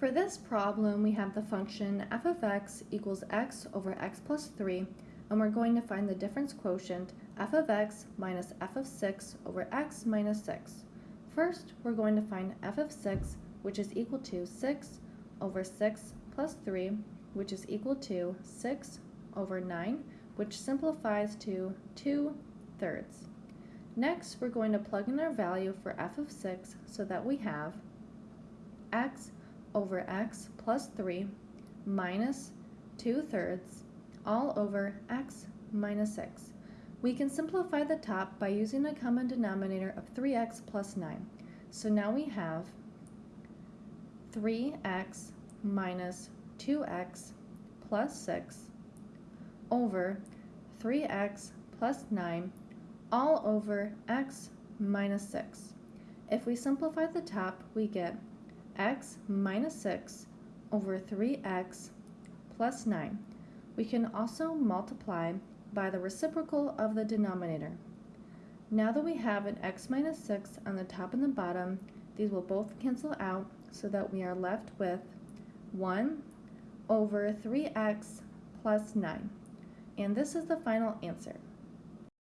For this problem, we have the function f of x equals x over x plus 3, and we're going to find the difference quotient f of x minus f of 6 over x minus 6. First, we're going to find f of 6, which is equal to 6 over 6 plus 3, which is equal to 6 over 9, which simplifies to 2 thirds. Next, we're going to plug in our value for f of 6 so that we have x over x plus 3 minus 2 thirds all over x minus 6. We can simplify the top by using a common denominator of 3x plus 9. So now we have 3x minus 2x plus 6 over 3x plus 9 all over x minus 6. If we simplify the top, we get x minus 6 over 3x plus 9. We can also multiply by the reciprocal of the denominator. Now that we have an x minus 6 on the top and the bottom, these will both cancel out so that we are left with 1 over 3x plus 9. And this is the final answer.